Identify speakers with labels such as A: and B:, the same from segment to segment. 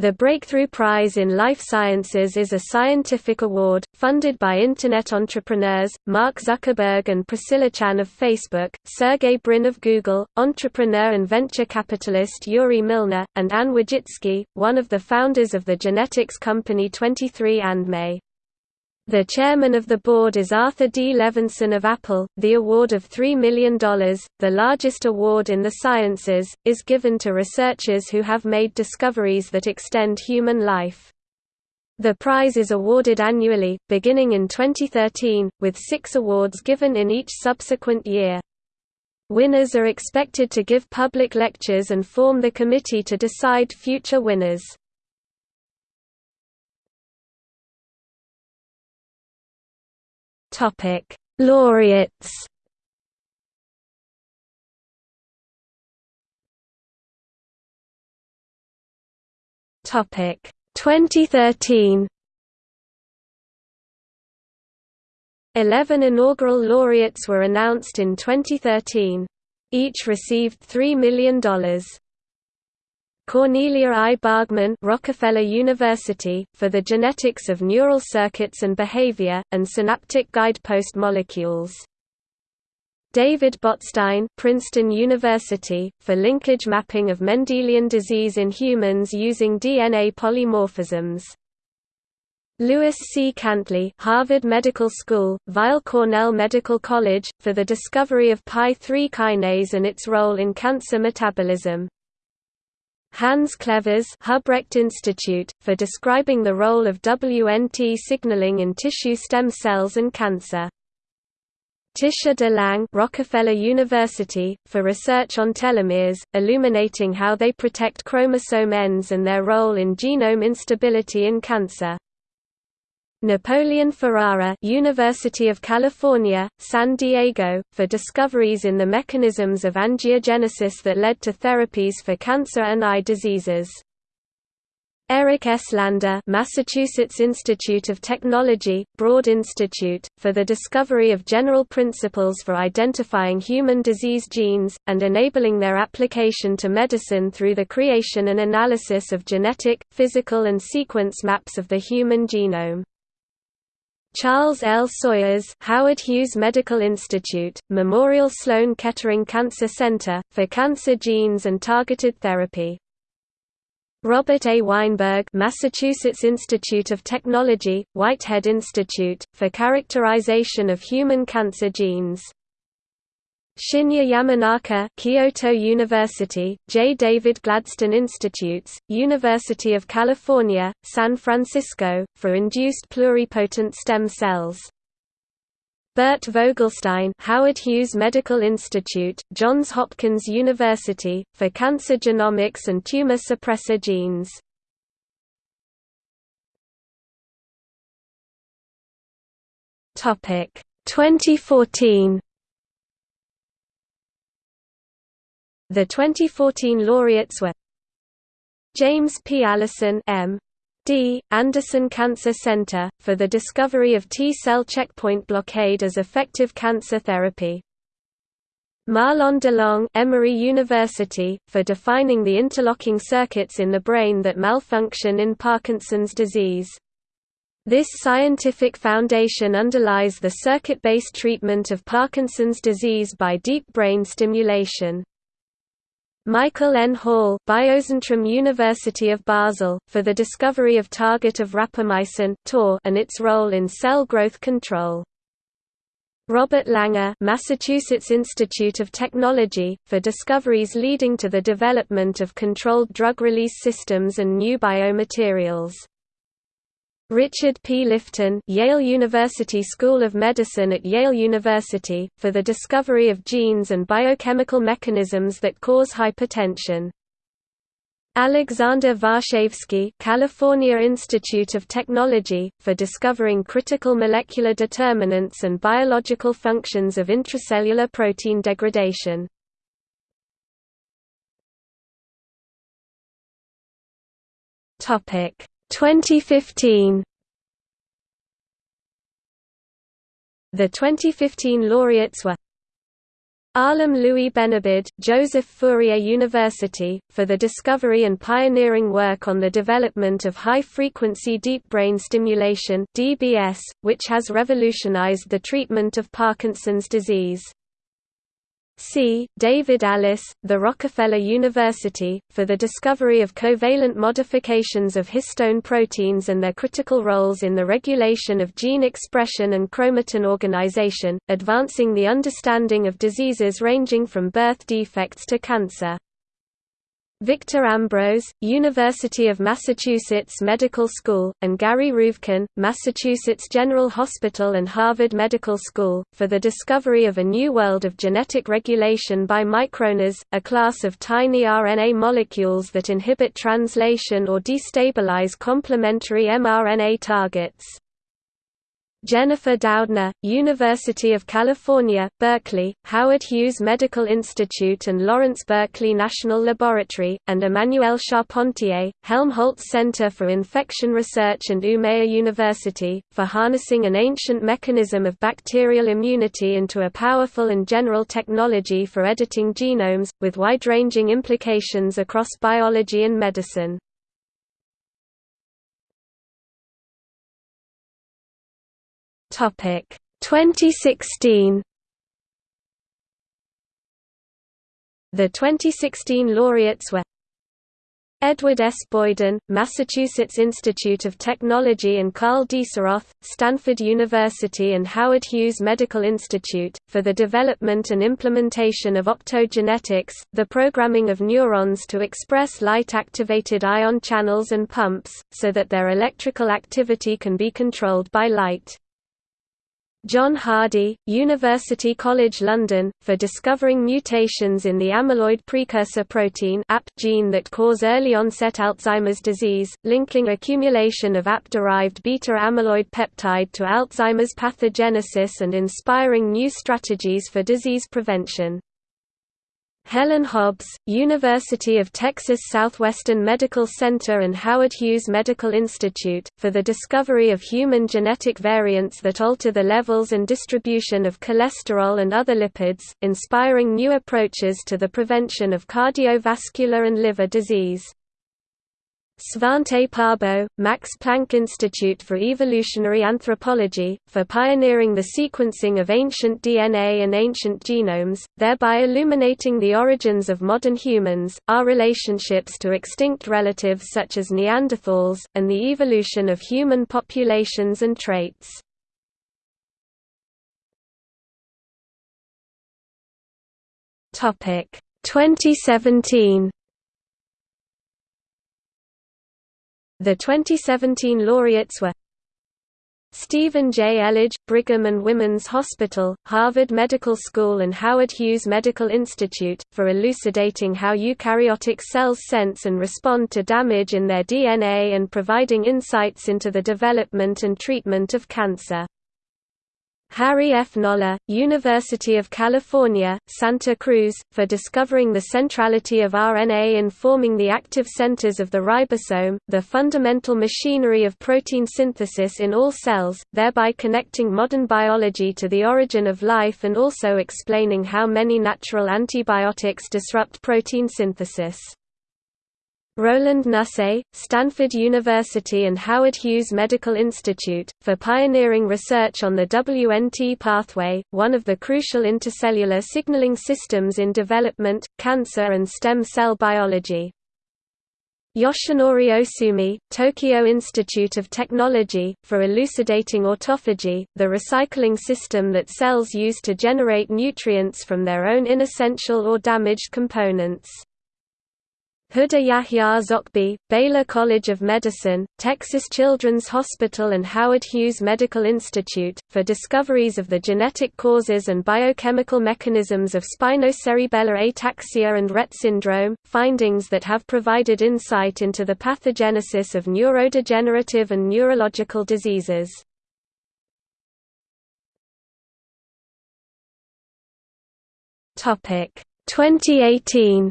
A: The Breakthrough Prize in Life Sciences is a scientific award, funded by Internet entrepreneurs, Mark Zuckerberg and Priscilla Chan of Facebook, Sergey Brin of Google, entrepreneur and venture capitalist Yuri Milner, and Anne Wojcicki, one of the founders of the genetics company 23andMe. The chairman of the board is Arthur D. Levinson of Apple. The award of $3 million, the largest award in the sciences, is given to researchers who have made discoveries that extend human life. The prize is awarded annually, beginning in 2013, with six awards given in each subsequent year. Winners are expected to give public lectures and form the committee to decide future winners. Topic: Laureates. Topic: 2013. Eleven inaugural laureates were announced in 2013. Each received $3 million. Cornelia I. Bargmann Rockefeller University, for the genetics of neural circuits and behavior, and synaptic guidepost molecules. David Botstein Princeton University, for linkage mapping of Mendelian disease in humans using DNA polymorphisms. Louis C. Cantley Harvard Medical School, Weill Cornell Medical College, for the discovery of Pi3 kinase and its role in cancer metabolism. Hans Clevers Hubrecht Institute, for describing the role of WNT signaling in tissue stem cells and cancer. Titia de Lange Rockefeller University, for research on telomeres, illuminating how they protect chromosome ends and their role in genome instability in cancer. Napoleon Ferrara University of California, San Diego, for discoveries in the mechanisms of angiogenesis that led to therapies for cancer and eye diseases. Eric S. Lander Massachusetts Institute of Technology, Broad Institute, for the discovery of general principles for identifying human disease genes, and enabling their application to medicine through the creation and analysis of genetic, physical and sequence maps of the human genome. Charles L. Sawyers Howard Hughes Medical Institute, Memorial Sloan Kettering Cancer Center, for cancer genes and targeted therapy. Robert A. Weinberg Massachusetts Institute of Technology, Whitehead Institute, for characterization of human cancer genes. Shinya Yamanaka Kyoto University, J. David Gladstone Institutes, University of California, San Francisco, for induced pluripotent stem cells. Bert Vogelstein Howard Hughes Medical Institute, Johns Hopkins University, for cancer genomics and tumor suppressor genes. Topic 2014 The 2014 laureates were James P. Allison M. D. Anderson Cancer Center, for the discovery of T-cell checkpoint blockade as effective cancer therapy. Mahlon DeLong Emory University, for defining the interlocking circuits in the brain that malfunction in Parkinson's disease. This scientific foundation underlies the circuit-based treatment of Parkinson's disease by deep brain stimulation. Michael N. Hall Biozentrum University of Basel, for the discovery of target of rapamycin TOR, and its role in cell growth control. Robert Langer Massachusetts Institute of Technology, for discoveries leading to the development of controlled drug release systems and new biomaterials. Richard P. Lifton Yale University School of Medicine at Yale University, for the discovery of genes and biochemical mechanisms that cause hypertension. Alexander Varshavsky California Institute of Technology, for discovering critical molecular determinants and biological functions of intracellular protein degradation. Topic 2015 The 2015 laureates were Alim Louis Benabid, Joseph Fourier University, for the discovery and pioneering work on the development of high-frequency deep brain stimulation (DBS), which has revolutionized the treatment of Parkinson's disease. C. David Allis, the Rockefeller University, for the discovery of covalent modifications of histone proteins and their critical roles in the regulation of gene expression and chromatin organization, advancing the understanding of diseases ranging from birth defects to cancer. Victor Ambros, University of Massachusetts Medical School, and Gary Ruvkun, Massachusetts General Hospital and Harvard Medical School, for the discovery of a new world of genetic regulation by microRNAs, a class of tiny RNA molecules that inhibit translation or destabilize complementary mRNA targets. Jennifer Doudna, University of California, Berkeley, Howard Hughes Medical Institute and Lawrence Berkeley National Laboratory, and Emmanuelle Charpentier, Helmholtz Center for Infection Research and Umeå University, for harnessing an ancient mechanism of bacterial immunity into a powerful and general technology for editing genomes, with wide-ranging implications across biology and medicine. Topic 2016 The 2016 laureates were Edward S. Boyden, Massachusetts Institute of Technology and Karl Deisseroth, Stanford University and Howard Hughes Medical Institute, for the development and implementation of optogenetics, the programming of neurons to express light-activated ion channels and pumps, so that their electrical activity can be controlled by light. John Hardy, University College London, for discovering mutations in the amyloid precursor protein gene that cause early-onset Alzheimer's disease, linking accumulation of AP-derived beta-amyloid peptide to Alzheimer's pathogenesis and inspiring new strategies for disease prevention. Helen Hobbs, University of Texas Southwestern Medical Center and Howard Hughes Medical Institute, for the discovery of human genetic variants that alter the levels and distribution of cholesterol and other lipids, inspiring new approaches to the prevention of cardiovascular and liver disease. Svante Pääbo, Max Planck Institute for Evolutionary Anthropology, for pioneering the sequencing of ancient DNA and ancient genomes, thereby illuminating the origins of modern humans, our relationships to extinct relatives such as Neanderthals, and the evolution of human populations and traits. Topic 2017 The 2017 laureates were Stephen J. Elledge, Brigham and Women's Hospital, Harvard Medical School and Howard Hughes Medical Institute, for elucidating how eukaryotic cells sense and respond to damage in their DNA and providing insights into the development and treatment of cancer. Harry F. Noller, University of California, Santa Cruz, for discovering the centrality of RNA in forming the active centers of the ribosome, the fundamental machinery of protein synthesis in all cells, thereby connecting modern biology to the origin of life and also explaining how many natural antibiotics disrupt protein synthesis. Roland Nusse, Stanford University and Howard Hughes Medical Institute, for pioneering research on the WNT pathway, one of the crucial intercellular signaling systems in development, cancer and stem cell biology. Yoshinori Ohsumi, Tokyo Institute of Technology, for elucidating autophagy, the recycling system that cells use to generate nutrients from their own inessential or damaged components. Huda Yahya Zoghbi, Baylor College of Medicine, Texas Children's Hospital and Howard Hughes Medical Institute, for discoveries of the genetic causes and biochemical mechanisms of spinocerebellar ataxia and Rett syndrome, findings that have provided insight into the pathogenesis of neurodegenerative and neurological diseases. Topic 2018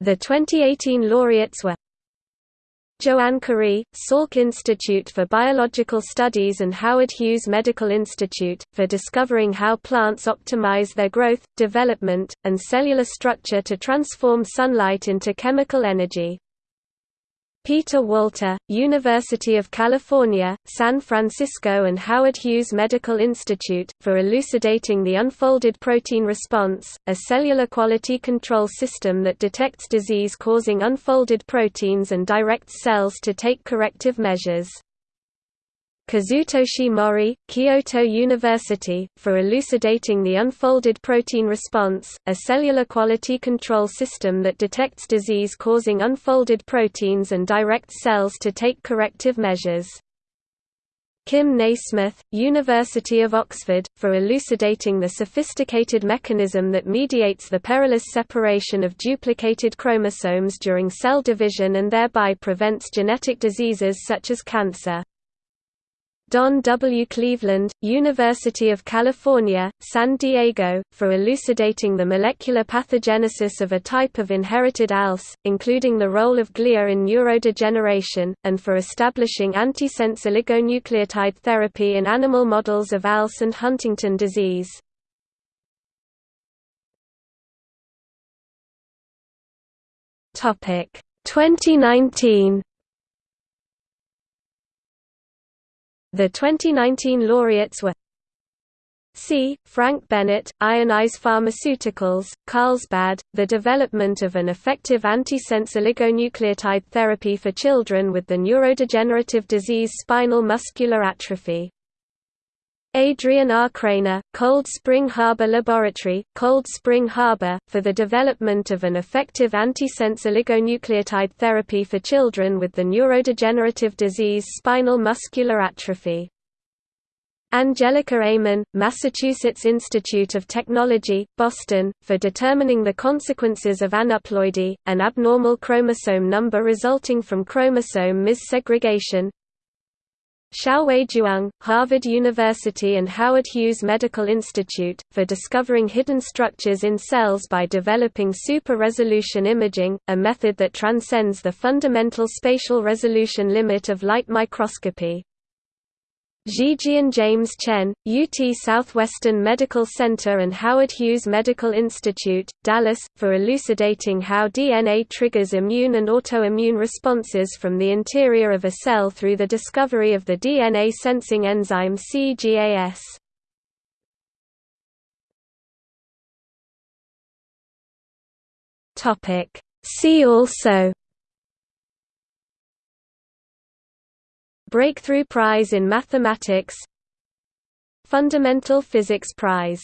A: The 2018 laureates were Joanne Chory, Salk Institute for Biological Studies and Howard Hughes Medical Institute, for discovering how plants optimize their growth, development, and cellular structure to transform sunlight into chemical energy. Peter Walter, University of California, San Francisco and Howard Hughes Medical Institute, for elucidating the unfolded protein response, a cellular quality control system that detects disease-causing unfolded proteins and directs cells to take corrective measures. Kazutoshi Mori, Kyoto University, for elucidating the unfolded protein response, a cellular quality control system that detects disease-causing unfolded proteins and directs cells to take corrective measures. Kim Nasmyth, University of Oxford, for elucidating the sophisticated mechanism that mediates the perilous separation of duplicated chromosomes during cell division and thereby prevents genetic diseases such as cancer. Don W. Cleveland, University of California, San Diego, for elucidating the molecular pathogenesis of a type of inherited ALS, including the role of glia in neurodegeneration, and for establishing antisense oligonucleotide therapy in animal models of ALS and Huntington disease. Topic 2019 The 2019 laureates were C. Frank Bennett, Ionis Pharmaceuticals, Carlsbad, the development of an effective antisense oligonucleotide therapy for children with the neurodegenerative disease spinal muscular atrophy. Adrian R. Krainer, Cold Spring Harbor Laboratory, Cold Spring Harbor, for the development of an effective antisense oligonucleotide therapy for children with the neurodegenerative disease spinal muscular atrophy. Angelika Amon, Massachusetts Institute of Technology, Boston, for determining the consequences of aneuploidy, an abnormal chromosome number resulting from chromosome missegregation, Xiaowei Zhuang, Harvard University and Howard Hughes Medical Institute, for discovering hidden structures in cells by developing super-resolution imaging, a method that transcends the fundamental spatial resolution limit of light microscopy. Zhijian James Chen, UT Southwestern Medical Center and Howard Hughes Medical Institute, Dallas, for elucidating how DNA triggers immune and autoimmune responses from the interior of a cell through the discovery of the DNA sensing enzyme CGAS. See also Breakthrough Prize in Mathematics. Fundamental Physics Prize